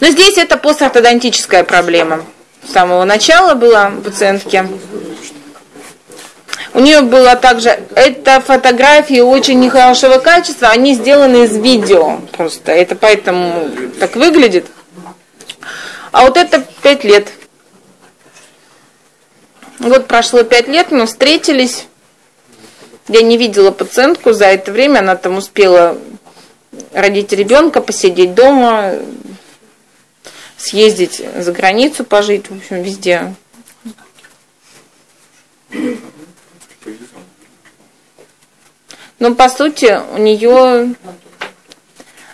Но здесь это постортодонтическая проблема. С самого начала была у пациентки. У нее было также, это фотографии очень нехорошего качества, они сделаны из видео просто. Это поэтому так выглядит. А вот это пять лет. Вот прошло пять лет, мы встретились. Я не видела пациентку за это время, она там успела родить ребенка, посидеть дома, съездить за границу, пожить, в общем, везде. Но по сути у нее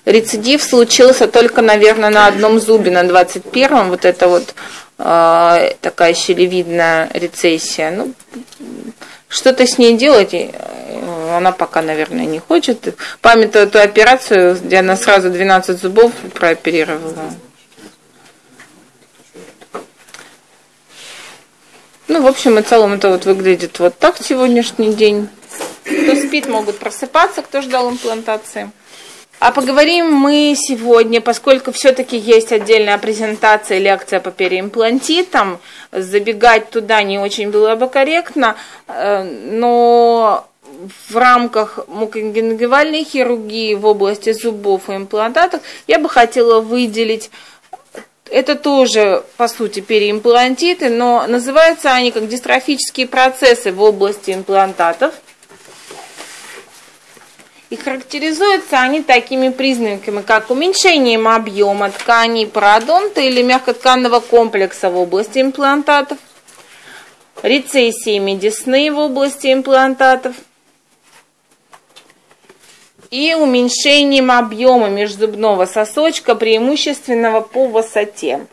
рецидив случился только, наверное, на одном зубе, на 21-м, вот это вот э, такая щелевидная рецессия. Ну, что-то с ней делать, э, она пока, наверное, не хочет. Памятую эту операцию, где она сразу 12 зубов прооперировала. Ну, в общем и целом это вот выглядит вот так сегодняшний день. Кто спит, могут просыпаться, кто ждал имплантации. А поговорим мы сегодня, поскольку все-таки есть отдельная презентация, лекция по переимплантитам, забегать туда не очень было бы корректно, э, но в рамках мукогенгивальной хирургии в области зубов и имплантатов я бы хотела выделить это тоже, по сути, переимплантиты, но называются они как дистрофические процессы в области имплантатов. И характеризуются они такими признаками, как уменьшением объема тканей пародонта или мягкотканного комплекса в области имплантатов, рецессиями десны в области имплантатов – и уменьшением объема межзубного сосочка, преимущественного по высоте.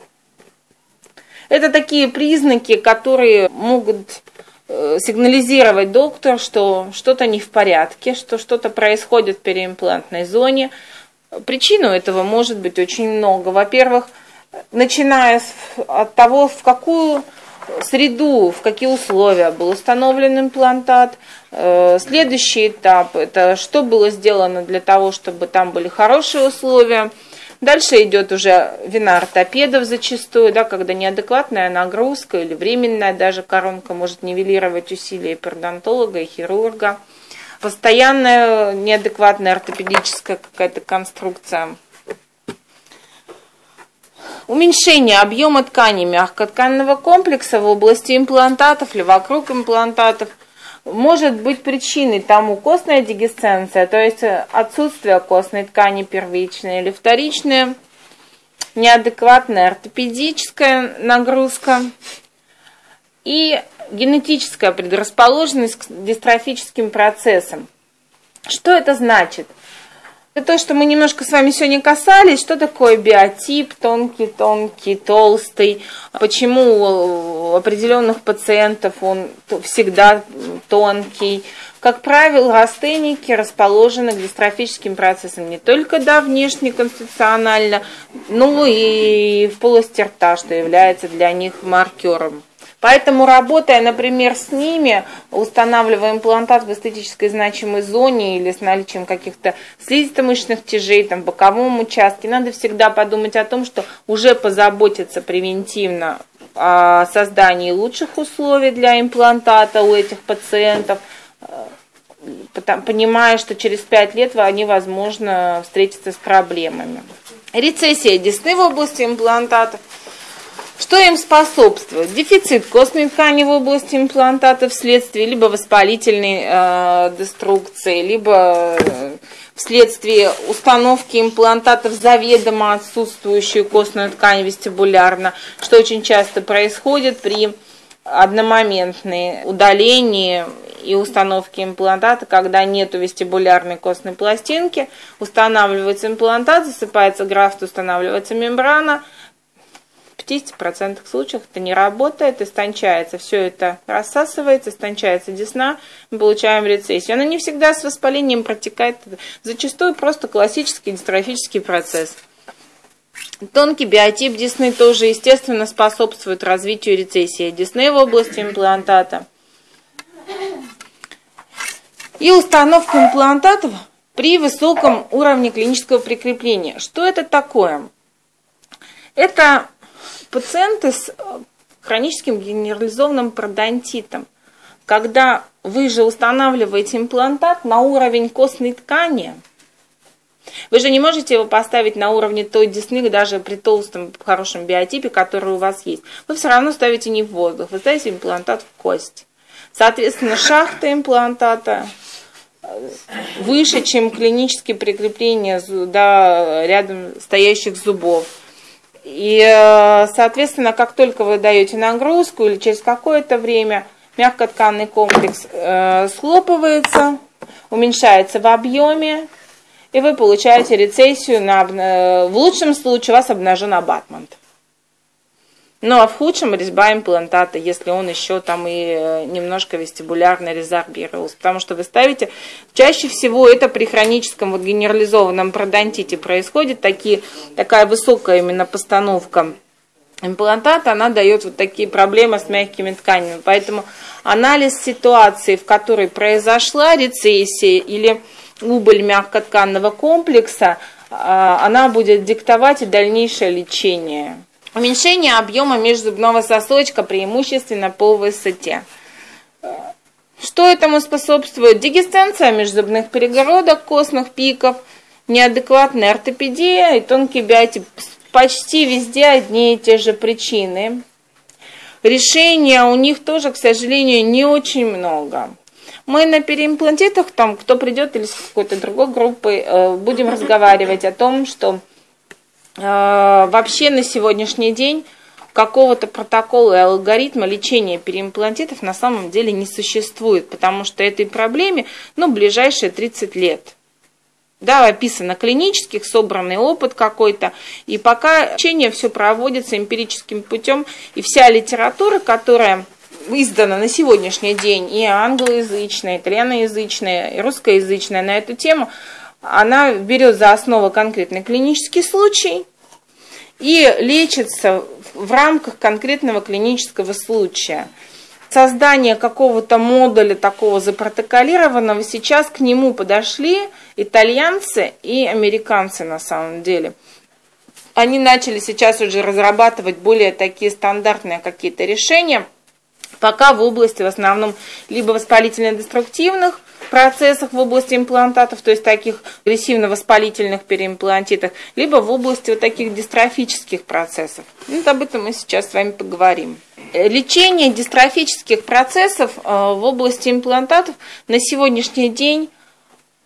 Это такие признаки, которые могут э, сигнализировать доктор, что что-то не в порядке, что что-то происходит в переимплантной зоне. Причину этого может быть очень много. Во-первых, начиная от того, в какую среду, в какие условия был установлен имплантат. Э, следующий этап – это что было сделано для того, чтобы там были хорошие условия. Дальше идет уже вина ортопедов зачастую, да, когда неадекватная нагрузка или временная даже коронка может нивелировать усилия пердонтолога и хирурга. Постоянная неадекватная ортопедическая какая-то конструкция – Уменьшение объема ткани мягкотканного комплекса в области имплантатов или вокруг имплантатов может быть причиной тому костная дегесценция, то есть отсутствие костной ткани первичная или вторичная, неадекватная ортопедическая нагрузка и генетическая предрасположенность к дистрофическим процессам. Что это значит? Это то, что мы немножко с вами сегодня касались, что такое биотип, тонкий, тонкий, толстый, почему у определенных пациентов он всегда тонкий. Как правило, астеники расположены к дистрофическим процессам не только да, внешне конституционально, но и в полости рта, что является для них маркером. Поэтому, работая, например, с ними, устанавливая имплантат в эстетической значимой зоне или с наличием каких-то слизисто-мышечных тяжей, там, в боковом участке, надо всегда подумать о том, что уже позаботиться превентивно о создании лучших условий для имплантата у этих пациентов, э, понимая, что через 5 лет они, возможно, встретятся с проблемами. Рецессия десны в области имплантатов – что им способствует? Дефицит костной ткани в области имплантата вследствие либо воспалительной э, деструкции, либо э, вследствие установки имплантатов заведомо отсутствующую костную ткань вестибулярно, что очень часто происходит при одномоментной удалении и установке имплантата, когда нет вестибулярной костной пластинки, устанавливается имплантат, засыпается графт, устанавливается мембрана – 50% случаев это не работает, истончается, все это рассасывается, истончается десна, мы получаем рецессию. Она не всегда с воспалением протекает, зачастую просто классический дистрофический процесс. Тонкий биотип десны тоже, естественно, способствует развитию рецессии десны в области имплантата. И установка имплантатов при высоком уровне клинического прикрепления. Что это такое? Это пациенты с хроническим генерализованным пародонтитом, когда вы же устанавливаете имплантат на уровень костной ткани, вы же не можете его поставить на уровне той десны, даже при толстом хорошем биотипе, который у вас есть. Вы все равно ставите не в воздух, вы ставите имплантат в кость. Соответственно, шахта имплантата э, выше, чем клинические прикрепления да, рядом стоящих зубов. И, э, соответственно, как только вы даете нагрузку или через какое-то время мягкотканный комплекс э, схлопывается, уменьшается в объеме, и вы получаете рецессию, на, э, в лучшем случае у вас обнажен абатмент. Ну а в худшем резьба имплантата, если он еще там и э, немножко вестибулярно резорбировался. Потому что вы ставите, чаще всего это при хроническом вот генерализованном пародонтите происходит, такие, такая высокая именно постановка имплантата, она дает вот такие проблемы с мягкими тканями. Поэтому анализ ситуации, в которой произошла рецессия или убыль мягкотканного комплекса, а, она будет диктовать и дальнейшее лечение. Уменьшение объема межзубного сосочка преимущественно по высоте. Что этому способствует? Дегестенция межзубных перегородок, костных пиков, неадекватная ортопедия и тонкий биотип. Почти везде одни и те же причины. Решения у них тоже, к сожалению, не очень много. Мы на переимплантитах, там, кто придет или с какой-то другой группой, э, будем разговаривать о том, что вообще на сегодняшний день какого-то протокола и алгоритма лечения переимплантитов на самом деле не существует, потому что этой проблеме, ну, ближайшие 30 лет. Да, описано клинических, собранный опыт какой-то, и пока лечение все проводится эмпирическим путем, и вся литература, которая издана на сегодняшний день, и англоязычная, и итальяноязычная, и русскоязычная на эту тему, она берет за основу конкретный клинический случай и лечится в рамках конкретного клинического случая. Создание какого-то модуля такого запротоколированного, сейчас к нему подошли итальянцы и американцы на самом деле. Они начали сейчас уже разрабатывать более такие стандартные какие-то решения, пока в области в основном либо воспалительно-деструктивных, процессах в области имплантатов, то есть таких агрессивно-воспалительных переимплантитах, либо в области вот таких дистрофических процессов. Вот об этом мы сейчас с вами поговорим. Лечение дистрофических процессов э, в области имплантатов на сегодняшний день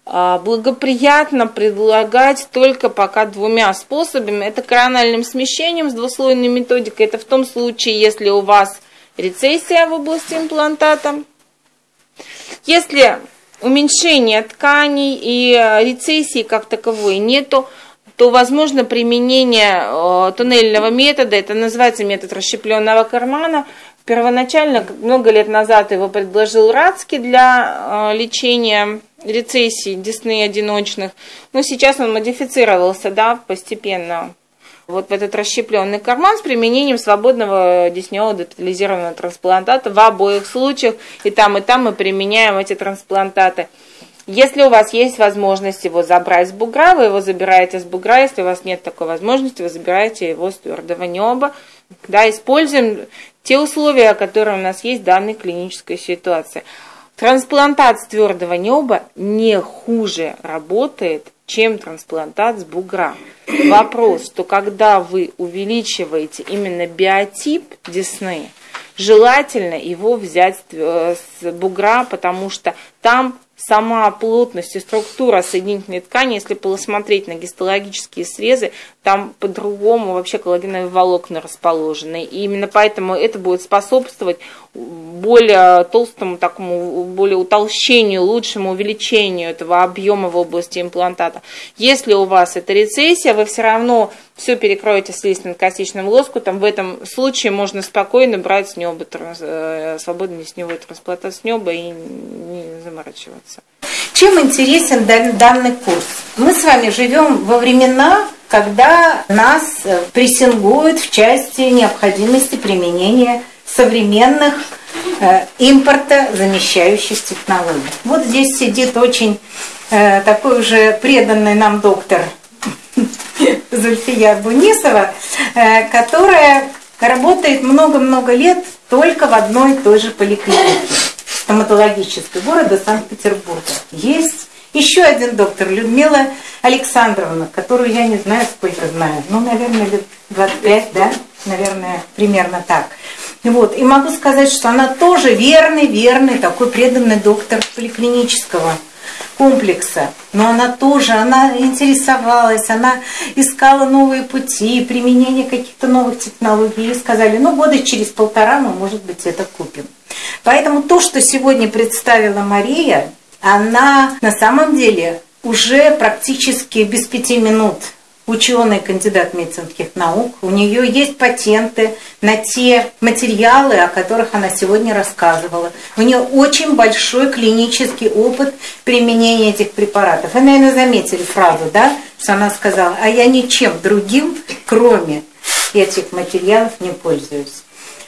э, благоприятно предлагать только пока двумя способами. Это корональным смещением с двуслойной методикой. Это в том случае, если у вас рецессия в области имплантата. Если уменьшения тканей и э, рецессии как таковой нету, то возможно применение э, туннельного метода, это называется метод расщепленного кармана. Первоначально, много лет назад его предложил Рацкий для э, лечения рецессий десны одиночных, но сейчас он модифицировался да, постепенно вот в этот расщепленный карман с применением свободного десневого детализированного трансплантата в обоих случаях. И там, и там мы применяем эти трансплантаты. Если у вас есть возможность его забрать с бугра, вы его забираете с бугра. Если у вас нет такой возможности, вы забираете его с твердого неба. Да, используем те условия, которые у нас есть в данной клинической ситуации. Трансплантат с твердого неба не хуже работает, чем трансплантат с бугра. Вопрос, что когда вы увеличиваете именно биотип десны, желательно его взять с бугра, потому что там сама плотность и структура соединительной ткани, если посмотреть на гистологические срезы, там по-другому вообще коллагеновые волокна расположены. И именно поэтому это будет способствовать более толстому такому, более утолщению, лучшему увеличению этого объема в области имплантата. Если у вас это рецессия, вы все равно все перекроете слизистно-костичным лоскутом. В этом случае можно спокойно брать с неба, э, свободно него трансплантацию с неба и не заморачиваться. Чем интересен данный курс? Мы с вами живем во времена, когда нас э, прессингуют в части необходимости применения современных э, импорта замещающих технологий. Вот здесь сидит очень э, такой уже преданный нам доктор Зульфия Бунисова, э, которая работает много-много лет только в одной и той же поликлинике стоматологической города Санкт-Петербурга. Есть еще один доктор, Людмила Александровна, которую я не знаю, сколько знаю, ну, наверное, лет 25, да, наверное, примерно так. Вот. И могу сказать, что она тоже верный, верный, такой преданный доктор поликлинического комплекса. Но она тоже, она интересовалась, она искала новые пути, применение каких-то новых технологий. И сказали, ну, года через полтора мы, может быть, это купим. Поэтому то, что сегодня представила Мария, она на самом деле уже практически без пяти минут ученый, кандидат медицинских наук. У нее есть патенты на те материалы, о которых она сегодня рассказывала. У нее очень большой клинический опыт применения этих препаратов. Вы, наверное, заметили фразу, да, что она сказала, а я ничем другим, кроме этих материалов, не пользуюсь.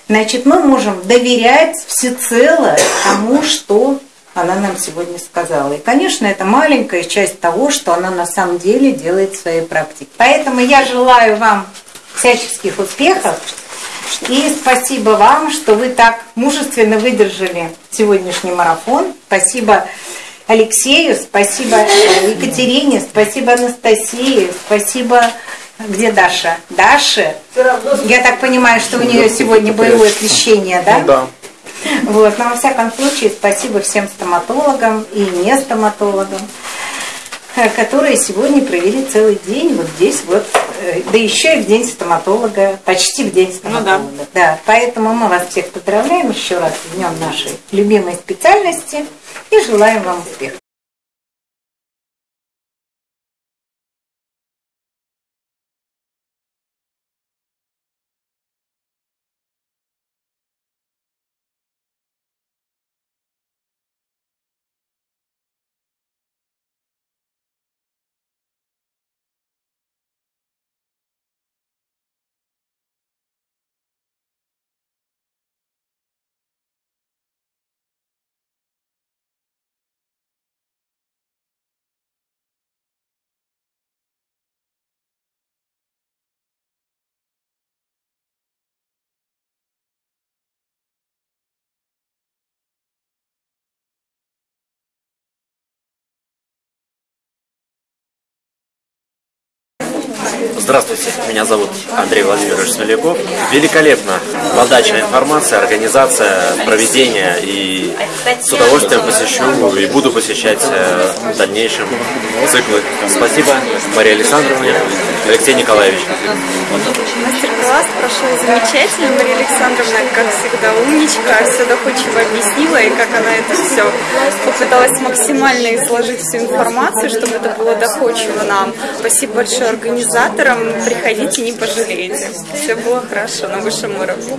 Значит, мы можем доверять всецело тому, что она нам сегодня сказала. И, конечно, это маленькая часть того, что она на самом деле делает в своей практике. Поэтому я желаю вам всяческих успехов. И спасибо вам, что вы так мужественно выдержали сегодняшний марафон. Спасибо Алексею, спасибо Екатерине, спасибо Анастасии, спасибо где Даша? Даша? Я так понимаю, что у нее сегодня боевое крещение, да? Ну, да. Вот, но во всяком случае, спасибо всем стоматологам и не стоматологам, э, которые сегодня провели целый день вот здесь вот, э, да еще и в день стоматолога, почти в день стоматолога. Ну, да. да. Поэтому мы вас всех поздравляем еще раз в днем нашей любимой специальности и желаем вам успехов. Здравствуйте, меня зовут Андрей Владимирович Смоляков. Великолепно подача информации, организация, проведение и с удовольствием посещу и буду посещать э, в дальнейшем циклы. Спасибо Марии Александровне, Алексей Николаевич. Мастер-класс прошел замечательно. Мария Александровна, как всегда, умничка, все доходчиво объяснила, и как она это все попыталась максимально изложить всю информацию, чтобы это было доходчиво нам. Спасибо большое организаторам. Приходите, не пожалеете. Все было хорошо на высшем уровне.